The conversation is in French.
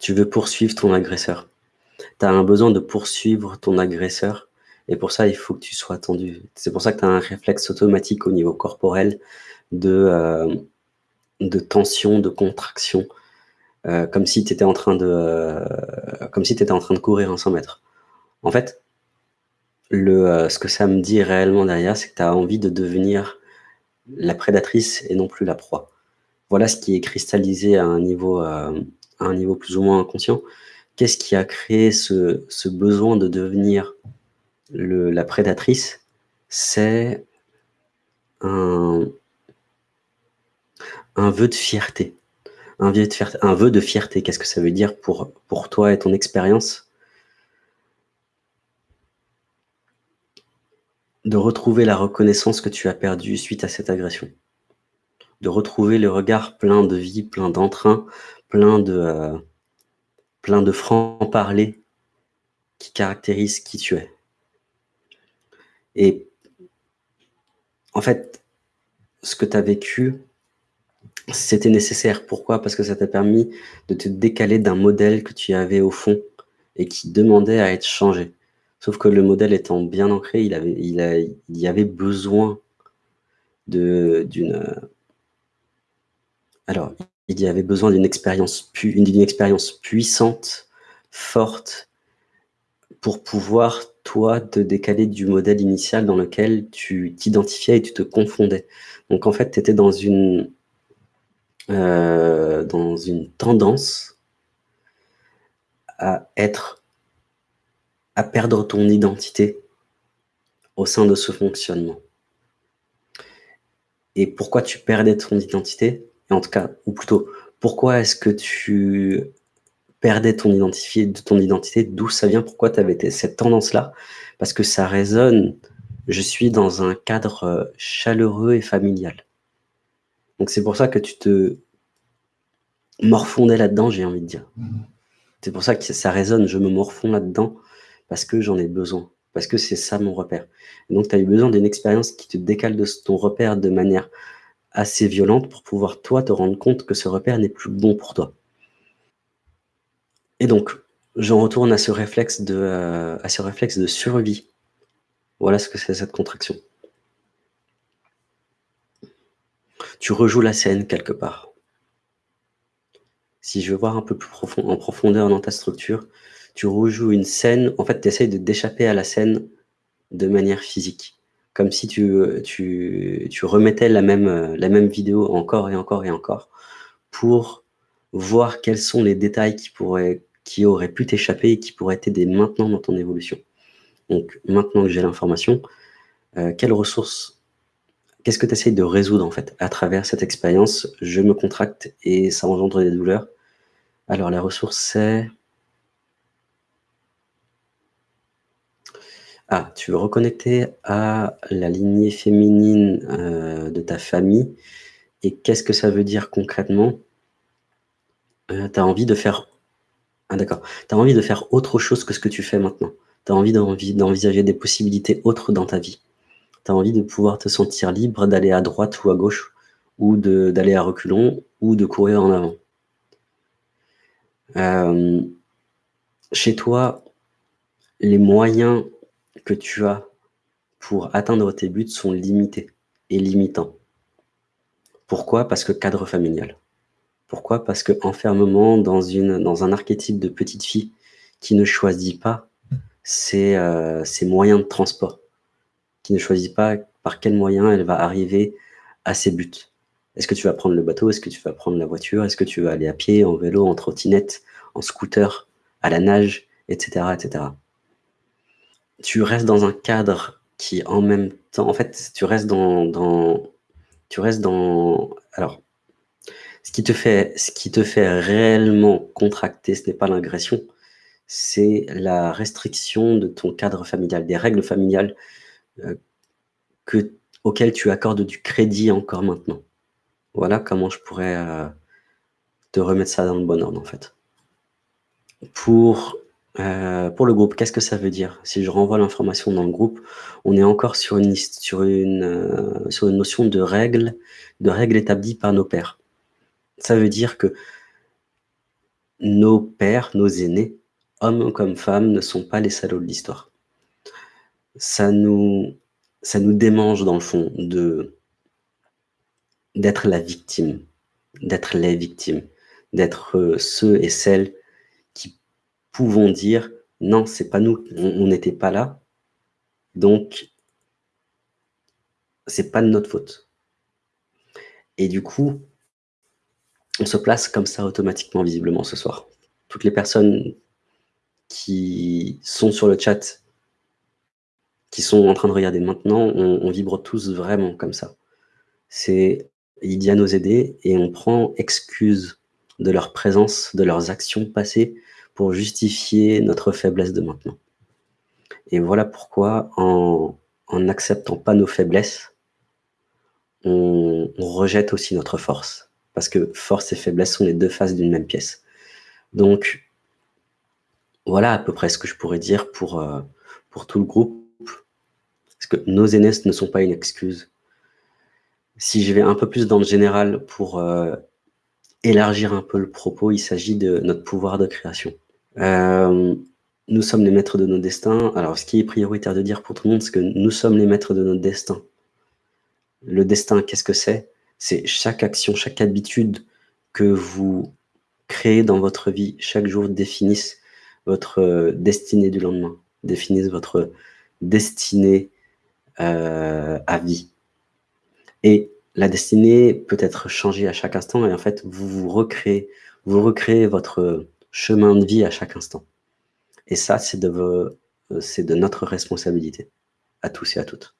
Tu veux poursuivre ton agresseur. Tu as un besoin de poursuivre ton agresseur et pour ça, il faut que tu sois tendu. C'est pour ça que tu as un réflexe automatique au niveau corporel de, euh, tension, de contraction, euh, comme si tu étais en train de euh, en train de courir un 100 mètres. En fait, ce que ça me dit réellement derrière, c'est que tu as envie de devenir la prédatrice et non plus la proie. Voilà ce qui est cristallisé à un niveau, un niveau plus ou moins inconscient. Qu'est-ce qui a créé ce, besoin de devenir la prédatrice, c'est un, vœu de fierté. Un vœu de fierté. Fierté, qu'est-ce que ça veut dire pour, pour toi et ton expérience? De retrouver la reconnaissance que tu as perdue suite à cette agression. De retrouver le regard plein de vie, plein d'entrain, plein de, euh, plein de franc-parler qui caractérise qui tu es. Et en fait, ce que tu as vécu, c'était nécessaire. Pourquoi? Parce que ça t'a permis de te décaler d'un modèle que tu avais au fond et qui demandait à être changé. Sauf que le modèle étant bien ancré, il, il, y avait besoin d'une... Alors, il y avait besoin d'une expérience, puissante, forte, pour pouvoir toi, te décaler du modèle initial dans lequel tu t'identifiais et tu te confondais. Donc en fait, tu étais dans une, euh, dans une tendance à être, à perdre ton identité au sein de ce fonctionnement. Et pourquoi tu perdais ton identité? En tout cas, ou plutôt, pourquoi est-ce que tu perdais ton identité, de ton identité, d'où ça vient, pourquoi tu avais cette tendance-là, parce que ça résonne, je suis dans un cadre euh, chaleureux et familial. Donc c'est pour ça que tu te morfondais là-dedans, j'ai envie de dire. C'est pour ça que ça résonne, je me morfonds là-dedans, parce que j'en ai besoin, parce que c'est ça mon repère. donc tu as eu besoin d'une expérience qui te décale de ton repère de manière assez violente pour pouvoir toi te rendre compte que ce repère n'est plus bon pour toi. Et donc, j'en retourne à ce réflexe de, euh, à ce réflexe de survie. Voilà ce que c'est cette contraction. Tu rejoues la scène quelque part. Si je veux voir un peu plus profond, en profondeur dans ta structure, tu rejoues une scène, en fait, tu essayes d'échapper à la scène de manière physique. Comme si tu, remettais la même, vidéo encore et encore et encore pour voir quels sont les détails qui pourraient aurait pu t'échapper et qui pourrait t'aider maintenant dans ton évolution. Donc, maintenant que j'ai l'information, euh, quelles ressources, qu'est-ce que tu essayes de résoudre en fait à travers cette expérience? Je me contracte et ça engendre des douleurs. Alors, la ressource, c'est... Ah, tu veux reconnecter à la lignée féminine euh, de ta famille. Et qu'est-ce que ça veut dire concrètement? Euh, Tu as envie de faire ah d'accord. Tu envie de faire autre chose que ce que tu fais maintenant. Tu as envie d'envisager des possibilités autres dans ta vie. Tu as envie de pouvoir te sentir libre d'aller à droite ou à gauche, ou d'aller à reculons, ou de courir en avant. Euh, chez toi, les moyens que tu as pour atteindre tes buts sont limités et limitants. Pourquoi? Parce que cadre familial. Pourquoi? Parce que enfermement dans, un archétype de petite fille qui ne choisit pas ses, euh, ses, moyens de transport, qui ne choisit pas par quel moyen elle va arriver à ses buts. Est-ce que tu vas prendre le bateau? Est-ce que tu vas prendre la voiture? Est-ce que tu vas aller à pied, en vélo, en trottinette, en scooter, à la nage, etc. etc. Tu restes dans un cadre qui en même temps, en fait, tu restes dans, tu restes dans, alors, ce qui te fait, ce qui te fait réellement contracter, ce n'est pas l'agression, c'est la restriction de ton cadre familial, des règles familiales euh, que, auxquelles tu accordes du crédit encore maintenant. Voilà comment je pourrais euh, te remettre ça dans le bon ordre, en fait. Pour, euh, pour le groupe, qu'est-ce que ça veut dire? Si je renvoie l'information dans le groupe, on est encore sur une, sur une, sur une notion de règles, de règles établies par nos pères. Ça veut dire que nos pères, nos aînés, hommes comme femmes, ne sont pas les salauds de l'histoire. Ça nous, ça nous démange dans le fond d'être la victime, d'être les victimes, d'être euh, ceux et celles pouvons dire non, c'est pas nous, on n'était pas là, donc c'est pas de notre faute. Et du coup, on se place comme ça automatiquement, visiblement, ce soir. Toutes les personnes qui sont sur le chat, qui sont en train de regarder maintenant, on, vibre tous vraiment comme ça. C'est à nous aider et on prend excuse de leur présence, de leurs actions passées justifier notre faiblesse de maintenant. Et voilà pourquoi, en n'acceptant pas nos faiblesses, on, rejette aussi notre force. Parce que force et faiblesse sont les deux faces d'une même pièce. Donc, voilà à peu près ce que je pourrais dire pour, euh, pour tout le groupe. Parce que nos aînés ne sont pas une excuse. Si je vais un peu plus dans le général pour euh, élargir un peu le propos, il s'agit de notre pouvoir de création. Euh, nous sommes les maîtres de nos destins. Alors, ce qui est prioritaire de dire pour tout le monde, c'est que nous sommes les maîtres de notre destin. Le destin, qu'est-ce que c'est? C'est chaque action, chaque habitude que vous créez dans votre vie, chaque jour définissent votre euh, destinée du lendemain, définissent votre destinée euh, à vie. Et la destinée peut être changée à chaque instant et en fait, vous vous recréez, vous recréez votre chemin de vie à chaque instant. Et ça, c'est de, euh, de notre responsabilité, à tous et à toutes.